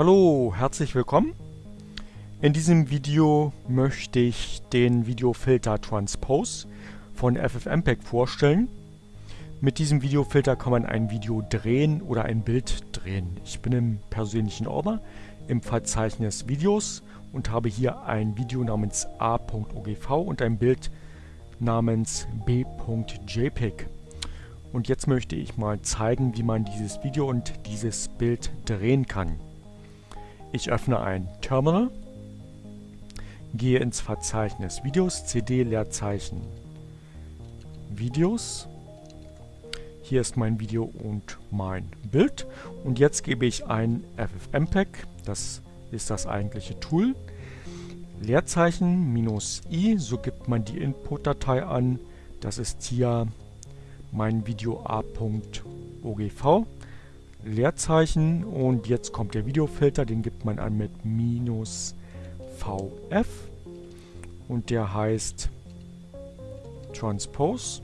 Hallo, herzlich willkommen. In diesem Video möchte ich den Videofilter Transpose von FFmpeg vorstellen. Mit diesem Videofilter kann man ein Video drehen oder ein Bild drehen. Ich bin im persönlichen Ordner im Verzeichnis Videos und habe hier ein Video namens a.ogv und ein Bild namens b.jpg. Und jetzt möchte ich mal zeigen, wie man dieses Video und dieses Bild drehen kann. Ich öffne ein Terminal, gehe ins Verzeichnis Videos, CD Leerzeichen Videos. Hier ist mein Video und mein Bild. Und jetzt gebe ich ein FFmpeg, das ist das eigentliche Tool. Leerzeichen minus i, so gibt man die Input-Datei an. Das ist hier mein Video a.ogv. Leerzeichen und jetzt kommt der Videofilter, den gibt man an mit minus vf und der heißt Transpose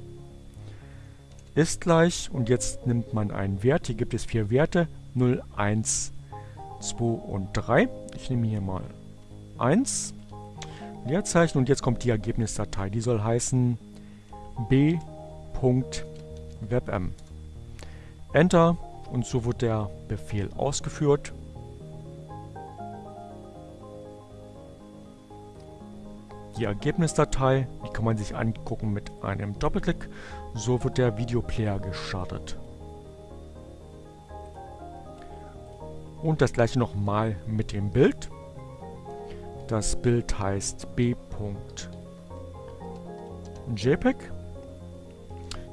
ist gleich und jetzt nimmt man einen Wert, hier gibt es vier Werte, 0, 1, 2 und 3. Ich nehme hier mal 1, Leerzeichen und jetzt kommt die Ergebnisdatei, die soll heißen b.webm. Enter und so wird der Befehl ausgeführt. Die Ergebnisdatei, die kann man sich angucken mit einem Doppelklick. So wird der Videoplayer gestartet. Und das gleiche nochmal mit dem Bild. Das Bild heißt b.jpg.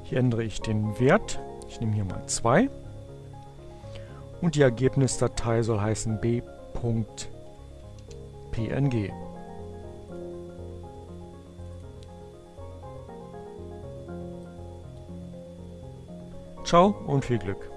Hier ändere ich den Wert. Ich nehme hier mal 2. Und die Ergebnisdatei soll heißen b.png. Ciao und viel Glück.